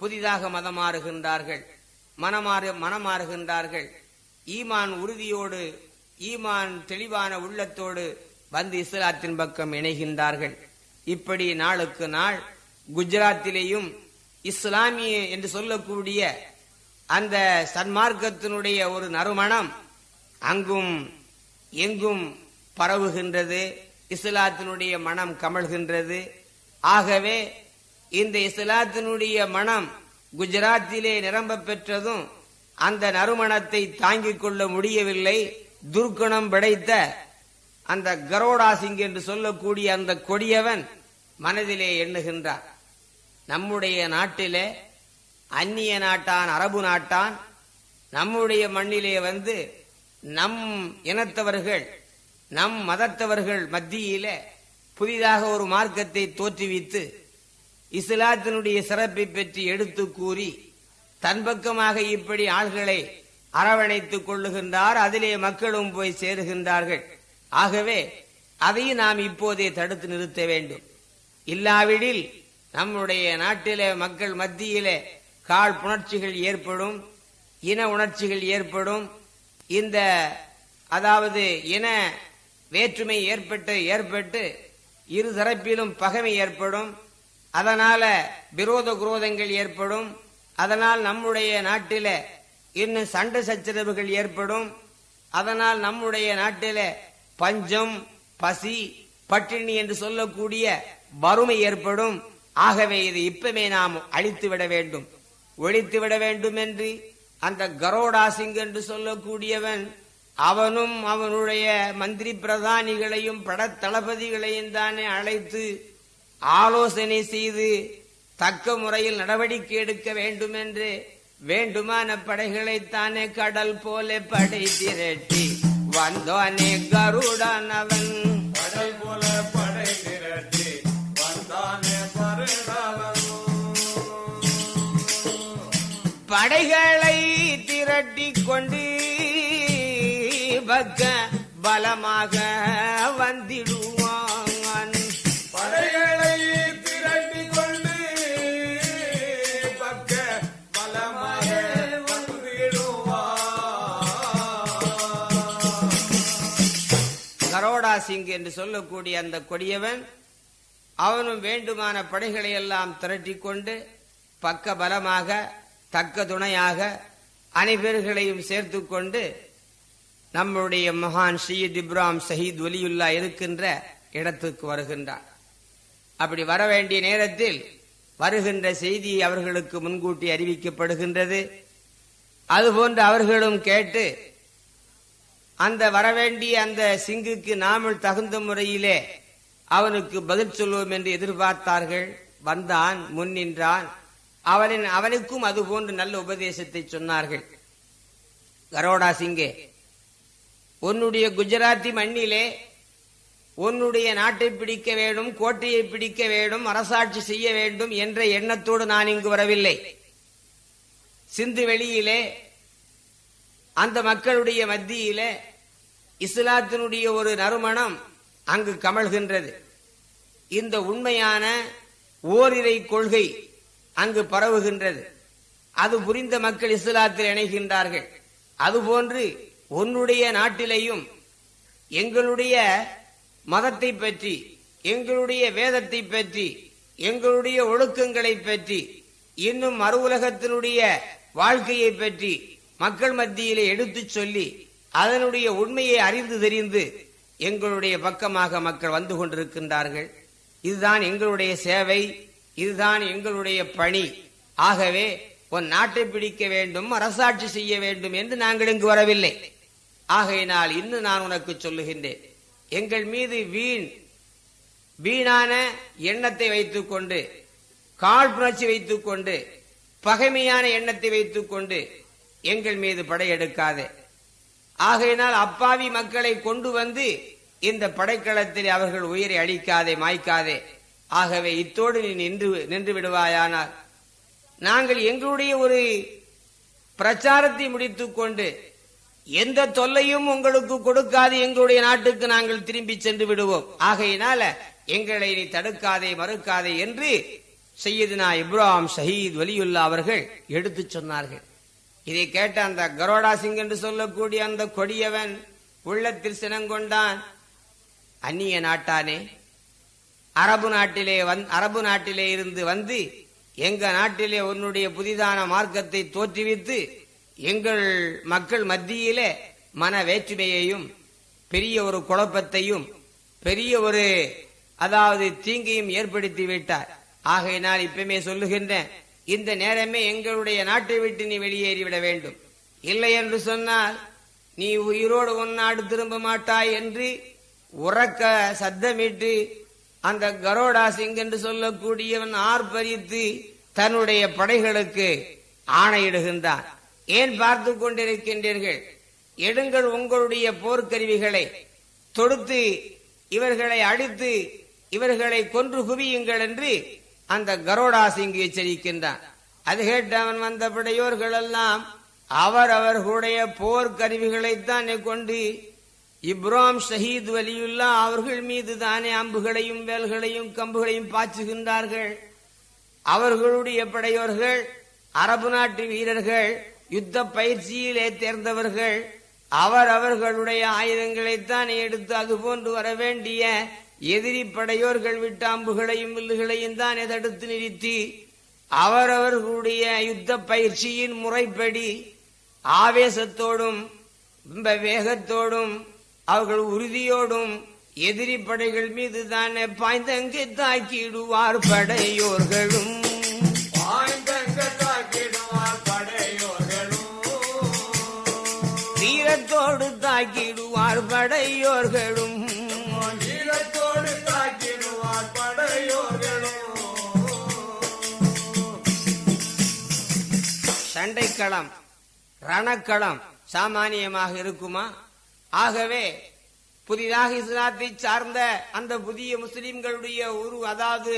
புதிதாக மதம் மாறுகின்றார்கள். மனமாறு மனமாறுகின்றார்கள் ஈமான் உறுதியோடு ஈமான் தெளிவான உள்ளத்தோடு வந்து இஸ்லாத்தின் பக்கம் இணைகின்றார்கள். இப்படி நாளுக்கு நாள் குஜராத்திலேயும் இஸ்லாமிய என்று சொல்லக்கூடிய அந்த சன்மார்க்கத்தினுடைய ஒரு நறுமணம் அங்கும் எங்கும் பரவுகின்றது இஸ்லாத்தினுடைய மனம் கமழ்கின்றது. ஆகவே இந்த இஸ்லாத்தினுடைய மனம் குஜராத்திலே நிரம்ப பெற்றதும் அந்த நறுமணத்தை தாங்கிக் கொள்ள முடியவில்லை. துர்க்குணம் படைத்த அந்த கரோடா சிங் என்று சொல்லக்கூடிய அந்த கொடியவன் மனதிலே எண்ணுகின்றார் நம்முடைய நாட்டிலே அந்நிய நாட்டான் அரபு நாட்டான் நம்முடைய மண்ணிலே வந்து நம் இனத்தவர்கள் நம் மதத்தவர்கள் மத்தியில புதிதாக ஒரு மார்க்கத்தை தோற்றுவித்து இஸ்லாத்தினுடைய சிறப்பை பற்றி எடுத்து கூறி தன் பக்கமாக இப்படி ஆள்களை அரவணைத்துக் கொள்ளுகின்றார் அதிலே மக்களும் போய் சேருகின்றார்கள். ஆகவே அதையும் நாம் இப்போதே தடுத்து நிறுத்த வேண்டும். இல்லாவிடில் நம்முடைய நாட்டிலே மக்கள் மத்தியிலே கால் புணர்ச்சிகள் ஏற்படும் இன உணர்ச்சிகள் ஏற்படும். இந்த அதாவது இன வேற்றுமை ஏற்பட்டு ஏற்பட்டு இரு தரப்பிலும் பகைமை ஏற்படும். அதனால விரோத குரோதங்கள் ஏற்படும். அதனால் நம்முடைய நாட்டில இன்னும் சண்டை சச்சரவுகள் ஏற்படும். அதனால் நம்முடைய நாட்டில பஞ்சம் பசி பட்டினி என்று சொல்லக்கூடிய வறுமை ஏற்படும். ஆகவே இது இப்பவே நாம் அழித்து விட வேண்டும். ஒழித்து விட வேண்டும் என்று அந்த கரோடா சிங் என்று சொல்லக்கூடியவன் அவனும் அவனுடைய மந்திரி பிரதானிகளையும் படத்தளபதிகளையும் தானே அழைத்து ஆலோசனை செய்து தக்க முறையில் நடவடிக்கை எடுக்க வேண்டும் என்று வேண்டுமான படைகளைத்தானே கடல் போல படை திரட்டி வந்தோனே கருடன் அவன். கடல் போல படை திரட்டி வந்தானே படைகளை திரட்டி கொண்டு பலமாக வந்திடுவான். படைகளை திரட்டி கொண்டு பக்க பலமாக கரோடா சிங் என்று சொல்லக்கூடிய அந்த கொடியவன் அவனும் வேண்டுமான படைகளை எல்லாம் திரட்டி கொண்டு பக்க பலமாக தக்க துணையாக அனைவர்களையும் சேர்த்து கொண்டு நம்முடைய மகான் ஷீத் இப்ராம் ஷஹீத் ஒலியுல்லா இருக்கின்ற இடத்துக்கு வருகின்றார். அப்படி வர வேண்டிய நேரத்தில் வருகின்ற செய்தி அவர்களுக்கு முன்கூட்டி அறிவிக்கப்படுகின்றது. அதுபோன்று அவர்களும் கேட்டு அந்த வரவேண்டிய அந்த சிங்குக்கு நாமல் தகுந்த முறையிலே அவனுக்கு பதில் சொல்லுவோம் என்று எதிர்பார்த்தார்கள். வந்தான் முன் நின்றான். அவனின் அவனுக்கும் அதுபோன்று நல்ல உபதேசத்தை சொன்னார்கள். கரோடா சிங்கே உன்னுடைய குஜராத்தி மண்ணிலே உன்னுடைய நாட்டை பிடிக்க வேண்டும் கோட்டையை பிடிக்க வேண்டும் அரசாட்சி செய்ய வேண்டும் என்ற எண்ணத்தோடு நான் இங்கு வரவில்லை. சிந்து வெளியிலே அந்த மக்களுடைய மத்தியிலே இஸ்லாத்தினுடைய ஒரு நறுமணம் அங்கு கமழ்கின்றது. இந்த உண்மையான ஓரிரை கொள்கை அங்கு பரவுகின்றது. அது புரிந்த மக்கள் இஸ்லாத்தில் இணைகின்றார்கள். அதுபோன்று உன்னுடைய நாட்டிலேயும் எங்களுடைய மதத்தை பற்றி எங்களுடைய வேதத்தை பற்றி எங்களுடைய ஒழுக்கங்களை பற்றி இன்னும் மறு உலகத்தினுடைய வாழ்க்கையை பற்றி மக்கள் மத்தியிலே எடுத்துச் சொல்லி அதனுடைய உண்மையை அறிந்து தெரிந்து எங்களுடைய பக்கமாக மக்கள் வந்து கொண்டிருக்கின்றார்கள். இதுதான் எங்களுடைய சேவை இதுதான் எங்களுடைய பணி. ஆகவே உன் நாட்டை பிடிக்க வேண்டும் அரசாட்சி செய்ய வேண்டும் என்று நாங்கள் இங்கு வரவில்லை. ஆகையினால் இன்னும் நான் உனக்கு சொல்லுகின்றேன். எங்கள் மீது வீண் வீணான எண்ணத்தை வைத்துக் கொண்டு காழ்ப்புணர்ச்சி வைத்துக் கொண்டு பகைமையான எண்ணத்தை வைத்துக் கொண்டு எங்கள் மீது படையெடுக்காதே ஆகையினால் அப்பாவி மக்களை கொண்டு வந்து இந்த படைக்களத்தில் அவர்கள் உயிரை அழிக்காதே மாய்க்காதே. ஆகவே இத்தோடு நீ நின்று நின்று விடுவாயானால் நாங்கள் எங்களுடைய ஒரு பிரச்சாரத்தை முடித்துக் கொண்டு எந்த தொல்லையும் உங்களுக்கு கொடுக்காது. எங்களுடைய நாட்டுக்கு நாங்கள் திரும்பி சென்று விடுவோம். ஆகையினால எங்களை நீ தடுக்காதே மறுக்காதே என்று செய்யதுனா இப்ராஹிம் ஷஹீத் வலியுல்லா அவர்கள் எடுத்துச் சொன்னார்கள். இதை கேட்ட அந்த கரோடா சிங் என்று சொல்லக்கூடிய அந்த கொடியவன் உள்ளத்தில் சினங்கொண்டான். அந்நிய நாட்டானே அரபு நாட்டிலே வந் அரபு நாட்டிலே இருந்து வந்து எங்க நாட்டிலே உன்னுடைய புதிதான மார்க்கத்தை தோற்றுவித்து எங்கள் மக்கள் மத்தியிலே மன வேற்றுமையையும் பெரிய ஒரு குழப்பத்தையும் பெரிய ஒரு அதாவது தீங்கையும் ஏற்படுத்தி விட்டார். ஆகையினால் இப்பமே சொல்லுகின்றேன் இந்த நேரமே எங்களுடைய நாட்டை விட்டு நீ வெளியேறிவிட வேண்டும். இல்லை என்று சொன்னால் நீ உயிரோடு ஒன்னாடு திரும்ப மாட்டாய் என்று உறக்க சத்தமிட்டு அந்த கரோடா சிங் என்று சொல்லக்கூடியவன் ஆர்ப்பரித்து தன்னுடைய படைகளுக்கு ஆணையிடுகின்றான். ஏன் பார்த்து கொண்டிருக்கின்றீர்கள்? எடுங்கள் உங்களுடைய போர்க்கருவிகளை. தொடுத்து இவர்களை அடித்து இவர்களை கொன்று குவியுங்கள் என்று அந்த கரோடா சிங் எச்சரிக்கின்றான். அது கேட்டு அவன் வந்த படையோர்கள் எல்லாம் அவர் அவர்களுடைய போர்க்கருவிகளைத்தான் கொண்டு இப்ராம் ஷஹீத் வலியுல்லா அவர்கள் மீது தானே அம்புகளையும் வேல்களையும் கம்புகளையும் பாய்ச்சுகின்றார்கள். அவர்களுடைய படையோர்கள் அரபு நாட்டு வீரர்கள் யுத்த பயிற்சியிலே தேர்ந்தவர்கள் அவர் அவர்களுடைய ஆயுதங்களைத்தான் எடுத்து அதுபோன்று வர வேண்டிய எதிரி படையோர்கள் விட்ட அம்புகளையும் வில்லுகளையும் தான் தடுத்து நிறுத்தி அவரவர்களுடைய யுத்த பயிற்சியின் முறைப்படி ஆவேசத்தோடும் ரொம்ப வேகத்தோடும் அவர்கள் உறுதியோடும் எதிரி படைகள் மீது தானே பாய்ந்தங்கு தாக்கிடுவார் படையோர்களும். தாக்கிடுவார் படையோர்களும். வீரத்தோடு தாக்கிடுவார் படையோர்களும். சண்டைக்களம் ரணக்களம் சாமானியமாக இருக்குமா? ஆகவே புதிதாக இஸ்லாத்தை சார்ந்த அந்த புதிய முஸ்லிம்களுடைய ஒரு அதாவது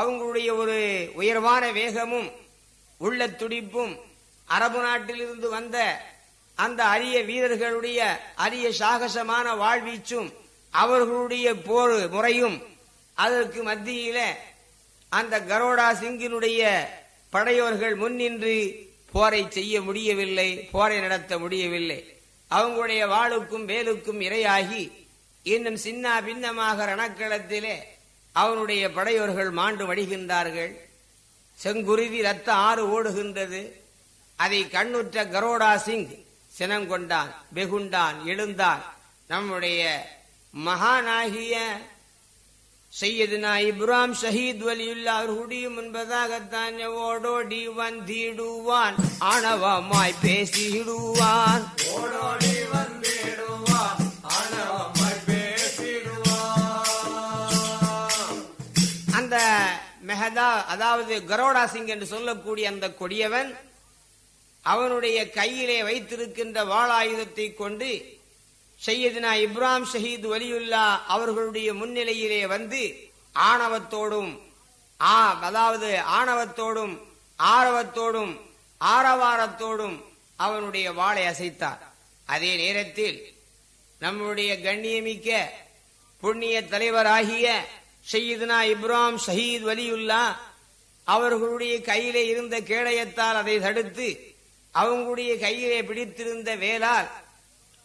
அவங்களுடைய ஒரு உயர்வான வேகமும் உள்ள துடிப்பும் அரபு நாட்டிலிருந்து வந்த அந்த அரிய வீரர்களுடைய அரிய சாகசமான வாழ்வீச்சும் அவர்களுடைய போர் முறையும் அதற்கு மத்தியில அந்த கரோடா சிங்கினுடைய படையோர்கள் முன்னின்று போரை செய்ய முடியவில்லை போரை நடத்த முடியவில்லை. அவங்களுடைய வாளுக்கும் வேலுக்கும் இரையாகி இன்னும் சின்ன பின்னமாக ரணக்களத்திலே அவனுடைய படையோர்கள் மாண்டு வடிகின்றார்கள். செங்குருதி ரத்த ஆறு ஓடுகின்றது. அதை கண்ணுற்ற கரோடா சிங் சினங்கொண்டான் வெகுண்டான் எழுந்தான். நம்முடைய மகானாகிய செய்யதுனா இப்ராம் ஷஹீத் வலியுல்லா அவர்களுடைய முன்பதாகத்தான் ஓடோடி வந்திடுவான். ஆணவமாய் பேசிடுவான். ஓடோடி வந்திடுவா ஆணவமாய் பேசிடுவா அந்த மெஹதா அதாவது கரோடா சிங் என்று சொல்லக்கூடிய அந்த கொடியவன் அவனுடைய கையிலே வைத்திருக்கின்ற வாளாயுதத்தை கொண்டு செய்யதினா இப்ராம் ஷஹீத் வலியுல்லா அவர்களுடைய முன்னிலையிலே வந்து ஆணவத்தோடும் ஆ அதாவது ஆணவத்தோடும் ஆரவத்தோடும் ஆரவாரத்தோடும் அவனுடைய வாளை அசைத்தார் அதே நேரத்தில் நம்முடைய கண்ணியமிக்க புண்ணிய தலைவராகிய ஷையதுனா இப்ராம் ஷஹீத் வலியுல்லா அவர்களுடைய கையிலே இருந்த கேடயத்தால் அதை தடுத்து அவங்களுடைய கையிலே பிடித்திருந்த வேலால்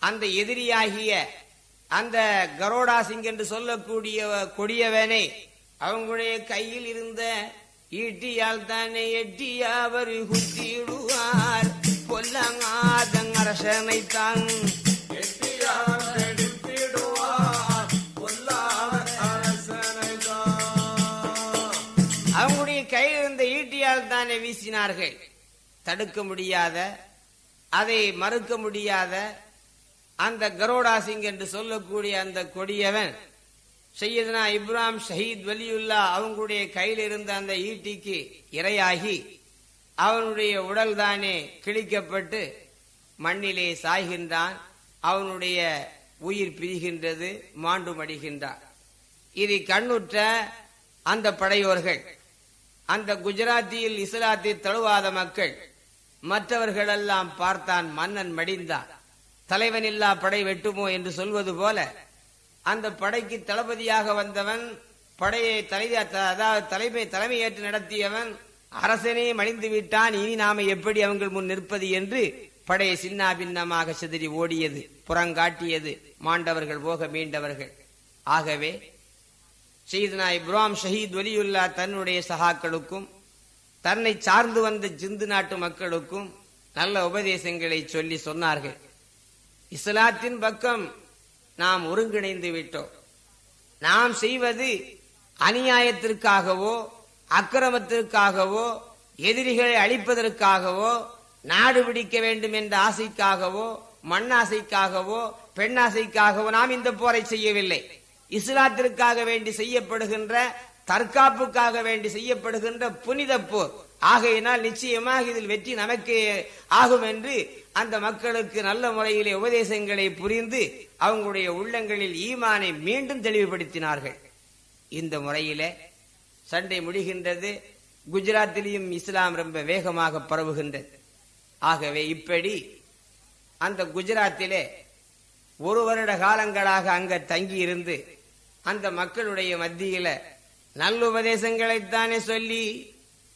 அந்த எதிரியாகிய அந்த கரோடா சிங் என்று சொல்லக்கூடிய கொடியவனை அவங்களுடைய கையில் இருந்த ஈட்டியால் தானே எட்டி அவர் குத்திடுவார். பொல்லங்காதங்கரசனை தான் அவங்களுடைய கையில் இருந்த ஈட்டியால் தானே வீசினார்கள். தடுக்க முடியாத அதை மறுக்க முடியாத அந்த கரோடா சிங் என்று சொல்லக்கூடிய அந்த கொடியவன் செய்யதுனா இப்ராம் ஷஹீத் வலியுல்லா அவங்களுடைய கையில் இருந்த அந்த ஈட்டிக்கு இரையாகி அவனுடைய உடல் தானே கிழிக்கப்பட்டு மண்ணிலே சாய்கின்றான் அவனுடைய உயிர் பிரிகின்றது மாண்டு மடிகின்றான் இதை கண்ணுற்ற அந்த படையோர்கள் அந்த குஜராத்தியில் இஸ்லாத்தை தழுவாத மக்கள் மற்றவர்களெல்லாம் பார்த்தான் மன்னன் மடிந்தான் தலைவன் இல்லா படை வெட்டுமோ என்று சொல்வது போல அந்த படைக்கு தளபதியாக வந்தவன் படையை தலை அதாவது தலைமை தலைமையேற்று நடத்தியவன் அரசனே மடிந்து விட்டான் இனி நாம எப்படி அவங்கள் முன் நிற்பது என்று படையை சின்னா பின்னமாக சிதறி ஓடியது புறங்காட்டியது மாண்டவர்கள் போக மீண்டவர்கள். ஆகவே செய்தனா இப்ராம் ஷஹீத் வலியுல்லா தன்னுடைய சகாக்களுக்கும் தன்னை சார்ந்து வந்த ஜிந்து நாட்டு மக்களுக்கும் நல்ல உபதேசங்களை சொல்லி சொன்னார்கள். இஸ்லாத்தின் பக்கம் நாம் ஒருங்கிணைந்து விட்டோம். நாம் செய்வது அநியாயத்திற்காகவோ அக்கிரமத்திற்காகவோ எதிரிகளை அழிப்பதற்காகவோ நாடு பிடிக்க வேண்டும் என்ற ஆசைக்காகவோ மண்ணாசைக்காகவோ பெண்ணாசைக்காகவோ நாம் இந்த போரை செய்யவில்லை. இஸ்லாத்திற்காக வேண்டி செய்யப்படுகின்ற தற்காப்புக்காக வேண்டி செய்யப்படுகின்ற புனித போர். ஆகையினால் நிச்சயமாக இதில் வெற்றி நமக்கு ஆகும் என்று அந்த மக்களுக்கு நல்ல முறையிலே உபதேசங்களை புரிந்து அவங்களுடைய உள்ளங்களில் ஈமானை மீண்டும் தெளிவுபடுத்தினார்கள். இந்த முறையிலே சண்டை முடிகின்றது குஜராத்திலையும் இஸ்லாம் ரொம்ப வேகமாக பரவுகின்றது. ஆகவே இப்படி அந்த குஜராத்திலே ஒரு வருட காலங்களாக அங்க தங்கி இருந்து அந்த மக்களுடைய மத்தியில நல்லுபதேசங்களைத்தானே சொல்லி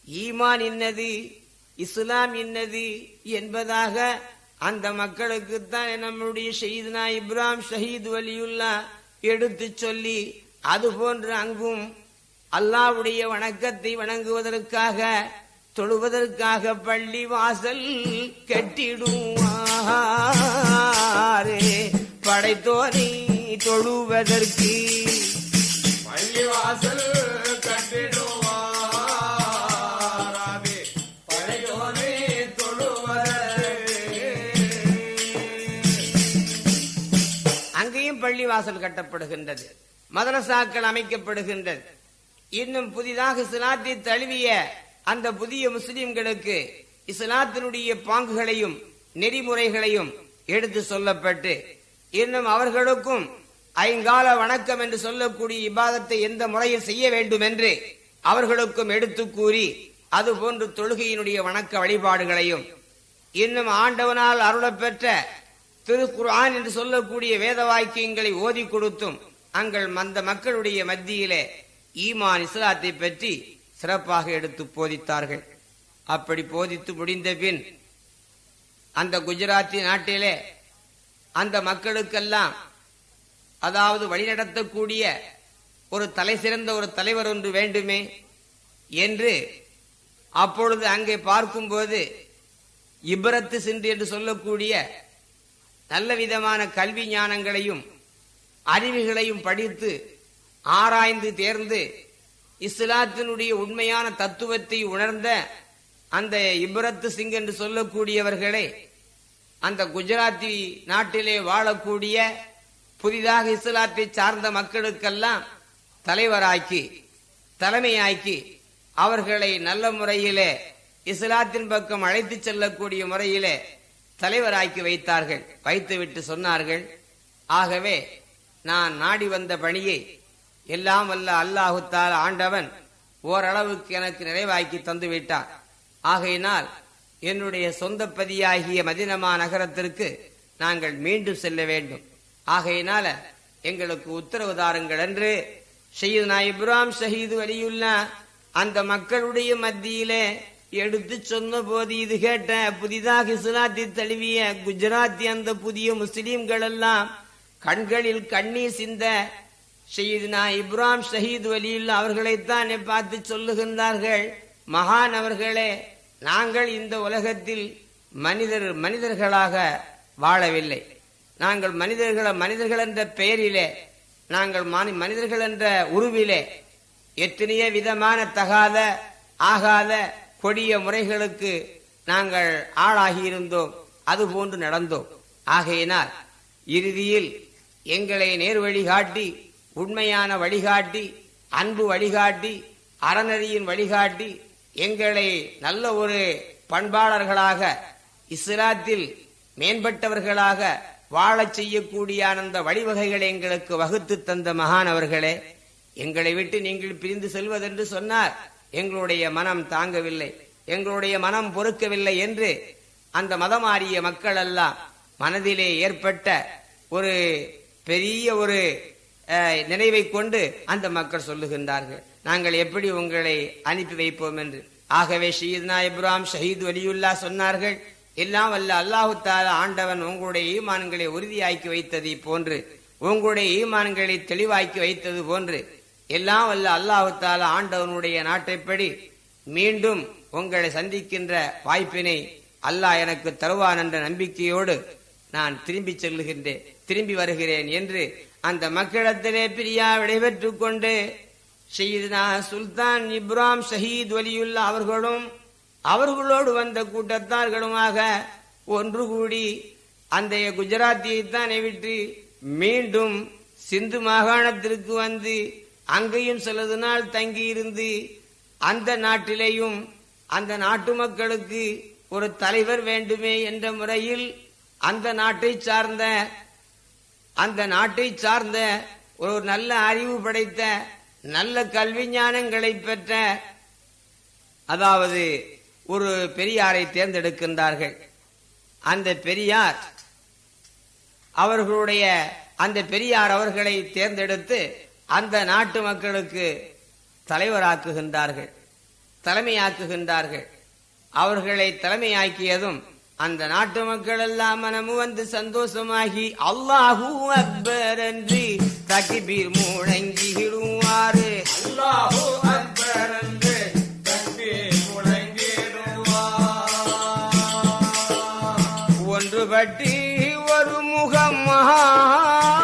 ஈமான் இன்னது இஸ்லாம் இன்னது என்பதாக அந்த மக்களுக்குத்தான் நம்முடைய ஷஹீத்னா இப்ராம் ஷஹீத் வலியுல்லா எடுத்து சொல்லி அது போன்று அங்கும் அல்லாவுடைய வணக்கத்தை வணங்குவதற்காக தொழுவதற்காக பள்ளி வாசல் கட்டிடுவாரே. படைத்தோரை தொழுவதற்கு பள்ளிவாசல் கட்டிடுவாராமே அங்கேயும் பள்ளிவாசல் கட்டப்படுகின்றது. மதரசாக்கள் அமைக்கப்படுகின்றது. இன்னும் புதிதாக இஸ்லாத்தை தழுவிய அந்த புதிய முஸ்லிம்களுக்கு இஸ்லாத்தினுடைய பாங்குகளையும் நெறிமுறைகளையும் எடுத்து சொல்லப்பட்டு இன்னும் அவர்களுக்கும் ஐங்கால வணக்கம் என்று சொல்லக்கூடிய இபாதத்தை எந்த முறையில் செய்ய வேண்டும் என்று அவர்களுக்கும் எடுத்து கூறி அதுபோன்று தொழுகையினுடைய வணக்க வழிபாடுகளையும் இன்னும் ஆண்டவனால் அருளப்பெற்ற திருக்குர்ஆன் என்று சொல்லக்கூடிய வேத வாக்கியங்களை ஓதி கொடுத்தும் அங்கள் அந்த மக்களுடைய மத்தியிலே ஈமான் இஸ்லாத்தை பற்றி சிறப்பாக எடுத்து போதித்தார்கள். அப்படி போதித்து முடிந்த பின் அந்த குஜராத்தி நாட்டிலே அந்த மக்களுக்கெல்லாம் அதாவது வழிநடத்தக்கூடிய ஒரு தலை சிறந்த ஒரு தலைவர் ஒன்று வேண்டுமே என்று அப்பொழுது அங்கே பார்க்கும்போது இப்ரத்து சின்று என்று சொல்லக்கூடிய நல்ல விதமான கல்வி ஞானங்களையும் அறிவுகளையும் படித்து ஆராய்ந்து தேர்ந்து இஸ்லாத்தினுடைய உண்மையான தத்துவத்தை உணர்ந்த அந்த இப்ரத்து சிங் என்று சொல்லக்கூடியவர்களை அந்த குஜராத்தி நாட்டிலே வாழக்கூடிய புதிதாக இஸ்லாத்தை சார்ந்த மக்களுக்கெல்லாம் தலைவராக்கி தலைமையாக்கி அவர்களை நல்ல முறையிலே இஸ்லாத்தின் பக்கம் அழைத்து செல்லக்கூடிய முறையிலே தலைவராக்கி வைத்தார்கள். வைத்துவிட்டு சொன்னார்கள் ஆகவே நான் நாடி வந்த பணியை எல்லாம் வல்ல அல்லாஹுத்தால் ஆண்டவன் ஓரளவுக்கு எனக்கு நிறைவாக்கி தந்துவிட்டான் ஆகையினால் என்னுடைய சொந்த பதியாகிய மதினமா நகரத்திற்கு நாங்கள் மீண்டும் செல்ல வேண்டும். ஆகையினால எங்களுக்கு உத்தரவு தாருங்கள் என்று ஷஹீதுனா இப்ராம் ஷஹீது வலியுல்லா அந்த மக்களுடைய மத்தியிலே எடுத்து சொன்ன போது இது கேட்ட புதிதாக இஸ்லாத்தை தழுவிய குஜராத்தி அந்த புதிய முஸ்லிம்கள் எல்லாம் கண்களில் கண்ணீர் சிந்த ஷஹீதுனா இப்ராம் ஷஹீத் வலியுல்லா அவர்களைத்தான் பார்த்து சொல்லுகின்றார்கள் மகான் அவர்களே நாங்கள் இந்த உலகத்தில் மனிதர் மனிதர்களாக வாழவில்லை. நாங்கள் மனிதர்களை மனிதர்கள் என்ற பெயரிலே நாங்கள் மானி- மனிதர்கள் என்ற உருவிலே எத்தனையோ விதமான தகாத ஆகாத கொடிய முறைகளுக்கு நாங்கள் ஆளாகி இருந்தோம் அதுபோன்று நடந்தோம். ஆகையினால் இறுதியில் எங்களை நேர் வழிகாட்டி உண்மையான வழிகாட்டி அன்பு வழிகாட்டி அறநெறியின் வழிகாட்டி எங்களை நல்ல ஒரு பண்பாளர்களாக இஸ்லாத்தில் மேம்பட்டவர்களாக வாழச் செய்யக்கூடிய அந்த வழிவகைகளை எங்களுக்கு வகுத்து தந்த மகான் அவர்களே எங்களை விட்டு நீங்கள் பிரிந்து செல்வதென்று சொன்னார். எங்களுடைய மனம் தாங்கவில்லை. எங்களுடைய மனம் பொறுக்கவில்லை என்று அந்த மதமாறிய மக்கள் எல்லாம் மனதிலே ஏற்பட்ட ஒரு பெரிய ஒரு நினைவை கொண்டு அந்த மக்கள் சொல்லுகின்றார்கள். நாங்கள் எப்படி உங்களை அனுப்பி வைப்போம்? என்று. ஆகவே ஷஹீத்னா இப்ராம் ஷஹீத் வலியுல்லா சொன்னார்கள். எல்லாம் வல்ல அல்லாஹு ஆண்டவன் உங்களுடைய ஈமான்களை உறுதியாக்கி வைத்தது போன்று உங்களுடைய ஈமான்களை தெளிவாக்கி வைத்தது போன்று எல்லாம் வல்ல அல்லாஹு ஆண்டவனுடைய நாட்டைப்படி மீண்டும் உங்களை சந்திக்கின்ற வாய்ப்பினை அல்லாஹ் எனக்கு தருவான் என்ற நம்பிக்கையோடு நான் திரும்பி செல்லுகின்றேன் திரும்பி வருகிறேன் என்று அந்த மக்களிடத்திலே பிரியா விடைபெற்றுக் கொண்டு ஷஹீத்னா சுல்தான் இப்ராம் ஷஹீத் வலியுல்லா அவர்களும் அவர்களோடு வந்த கூட்டத்தார்களுமாக ஒன்று கூடி அந்த குஜராத்தியைத்தானே விட்டு மீண்டும் சிந்து மாகாணத்திற்கு வந்து அங்கேயும் சிலது நாள் தங்கியிருந்து அந்த நாட்டிலேயும் அந்த நாட்டு மக்களுக்கு ஒரு தலைவர் வேண்டுமே என்ற முறையில் அந்த நாட்டை சார்ந்த அந்த நாட்டை சார்ந்த ஒரு நல்ல அறிவு படைத்த நல்ல கல்வி ஞானங்களை பெற்ற அதாவது ஒரு பெரியாரை தேர்ந்தெடுக்கின்றார்கள். அந்த பெரியார் அவர்களுடைய அந்த பெரியார் அவர்களை தேர்ந்தெடுத்து அந்த நாட்டு மக்களுக்கு தலைவராக்குகின்றார்கள் தலைமையாக்குகின்றார்கள். அவர்களை தலைமையாக்கியதும் அந்த நாட்டு மக்கள் எல்லாம் மனமு வந்து சந்தோஷமாகி அல்லாஹூ அக்பர் என்று தகிபீர் முழங்கிடுவாரு அல்லாஹூ அக்பர். Ah.